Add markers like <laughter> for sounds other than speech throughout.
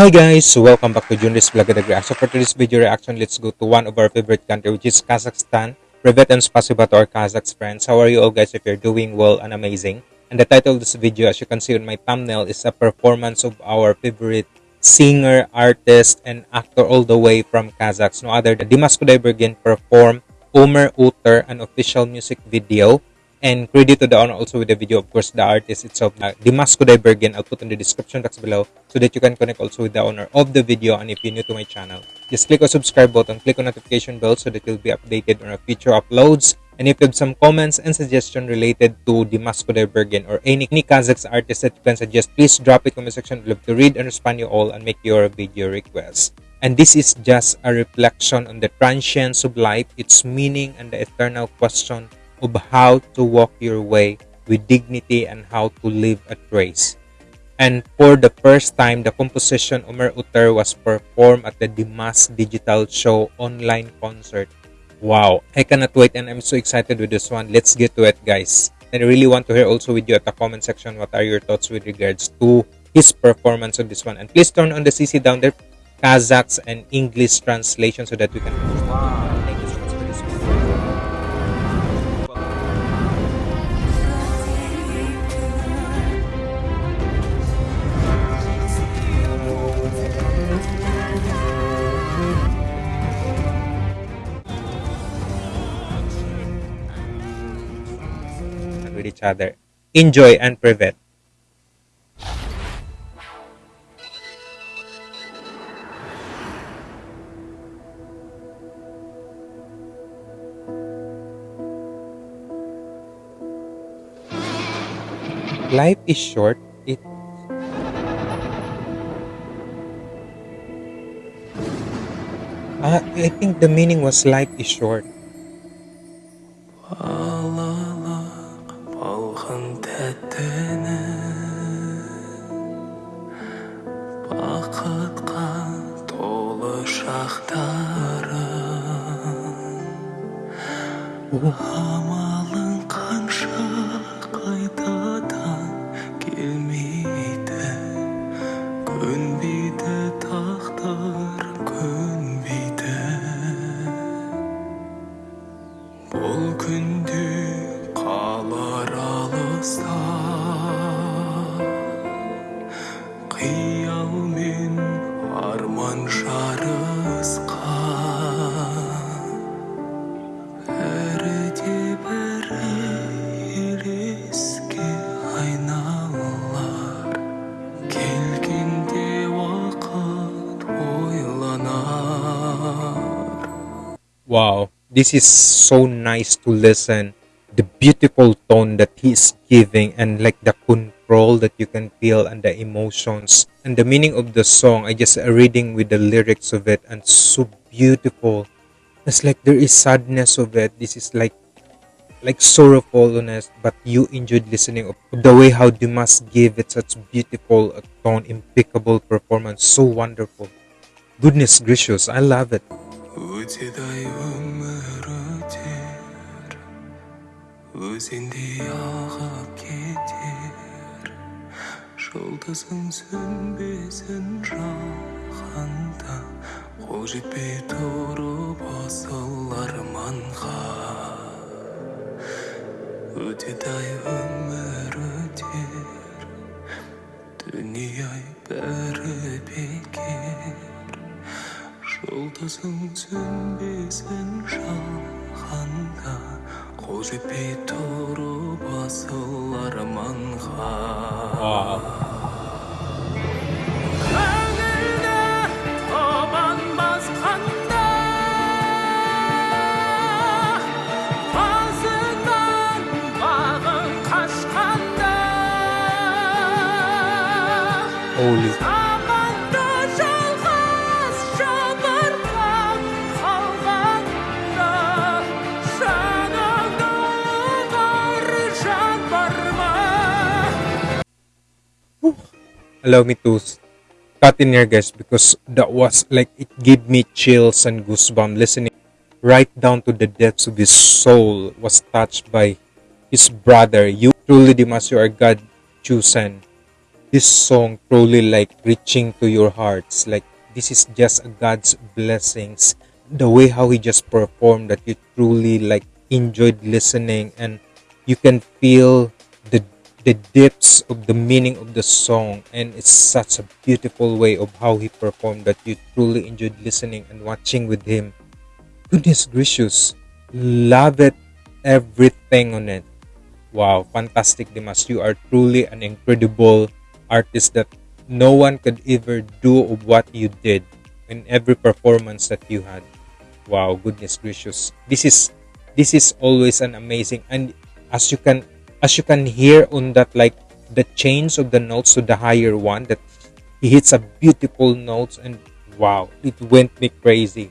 Hi guys, welcome back to Junris Vlog at Reaction. So for today's video reaction, let's go to one of our favorite country which is Kazakhstan. Privet and spasiba to our Kazakhs friends. How are you all guys if you're doing well and amazing? And the title of this video, as you can see on my thumbnail, is a performance of our favorite singer, artist, and actor all the way from Kazakhs. No other than Dimash Kudaibergen perform Omir Oter, an official music video and credit to the owner also with the video, of course, the artist itself, uh, Dimash Kudaibergen. I'll put in the description box below so that you can connect also with the owner of the video. And if you're new to my channel, just click on subscribe button, click on notification bell so that you'll be updated on our future uploads. And if you have some comments and suggestion related to Dimash Kudaibergen or any, any Kazakhs artist that you can suggest, please drop it in the section. I'd love to read and respond you all and make your video requests. And this is just a reflection on the transience of life, its meaning, and the eternal question of how to walk your way with dignity and how to live at grace. And for the first time, the composition Omir Oter was performed at the Dimash Digital Show online concert. Wow, I cannot wait and I'm so excited with this one. Let's get to it, guys. And I really want to hear also with you at the comment section what are your thoughts with regards to his performance on this one. And please turn on the CC down there, Kazakhs and English translation so that we can. Wow. Each other. Enjoy and prevent. Life is short. It uh, I think the meaning was life is short. aktaran. Wow, this is so nice to listen. The beautiful tone that he's giving and like the control that you can feel and the emotions and the meaning of the song. I just reading with the lyrics of it and so beautiful. It's like there is sadness of it. This is like like sorrowfulness, but you enjoyed listening of the way how Dimash gave it such beautiful uh, tone, impeccable performance, so wonderful. Goodness gracious, I love it. Жұлдызың сөнбесін жаһанда қол жетпей тұрып асыл арманға өтеді ай өмір өтер дүние ай бәрі бекер жұлдызың сөнбесін жаһанда қол жетпей тұрып асыл арманға Holy. Allow me to cut in here guys because that was like it gave me chills and goosebumps listening right down to the depths of his soul was touched by his brother. You truly Dimash you are God chosen this song truly like reaching to your hearts. Like this is just God's blessings. The way how he just performed that you truly like enjoyed listening and you can feel the the depths of the meaning of the song and it's such a beautiful way of how he performed that you truly enjoyed listening and watching with him goodness gracious love it everything on it wow fantastic dimash you are truly an incredible artist that no one could ever do of what you did in every performance that you had. Wow goodness gracious. This is this is always an amazing and as you can as you can hear on that like the change of the notes to the higher one that he hits a beautiful notes and wow it went me crazy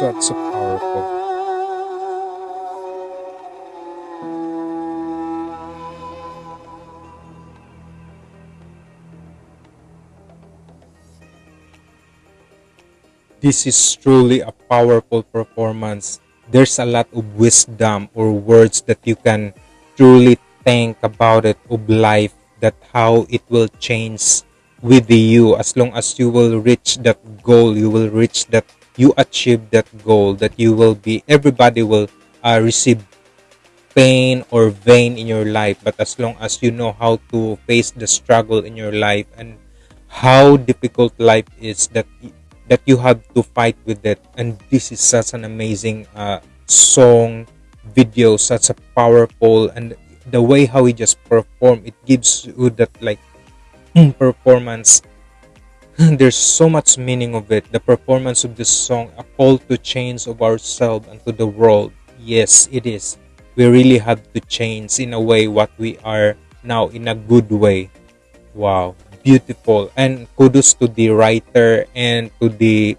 such a powerful this is truly a powerful performance. There's a lot of wisdom or words that you can truly think about it of life that how it will change with you as long as you will reach that goal you will reach that you achieve that goal that you will be everybody will uh, receive pain or vain in your life. But as long as you know how to face the struggle in your life and how difficult life is that that you have to fight with it. And this is such an amazing uh, song video such a powerful and the way how he just perform it gives you that like performance <laughs> there's so much meaning of it. The performance of this song a call to change of ourselves and to the world. Yes it is. We really have to change in a way what we are now in a good way. Wow. Beautiful. And kudos to the writer and to the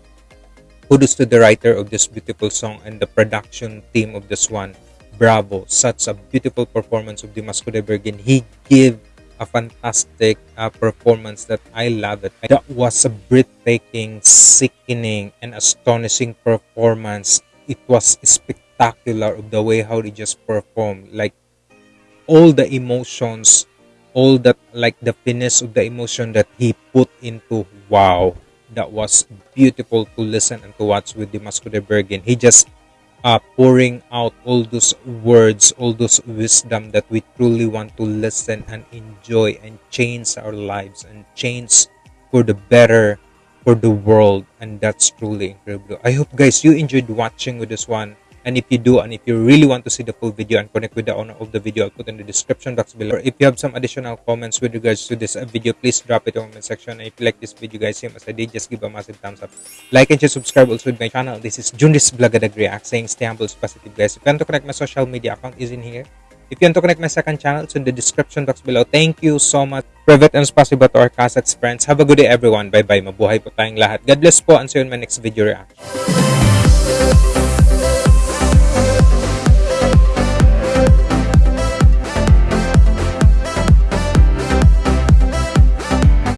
kudos to the writer of this beautiful song and the production team of this one. Bravo. Such a beautiful performance of Dimash Kudaibergen he gave a fantastic uh, performance that I loved it that was a breathtaking sickening and astonishing performance it was spectacular of the way how they just performed. Like all the emotions, all that like the finesse of the emotion that he put into wow, that was beautiful to listen and to watch with Dimash Kudaibergen. He just uh, pouring out all those words, all those wisdom that we truly want to listen and enjoy and change our lives and change for the better for the world. And that's truly incredible. I hope guys you enjoyed watching with this one. And if you do, and if you really want to see the full video and connect with the owner of the video, I'll put in the description box below. Or if you have some additional comments with regards to this uh, video, please drop it in the comment section. And if you like this video, guys, same as I did, just give a massive thumbs up. Like and share, subscribe also to my channel. This is Jundis Blagadag React saying stay humble, positive, guys. If you want to connect my social media account is in here. If you want to connect my second channel, it's in the description box below. Thank you so much. Private and spasiba to our Kazakhs friends. Have a good day, everyone. Bye-bye. Mabuhay po tayong lahat. God bless po and see you in my next video reaction.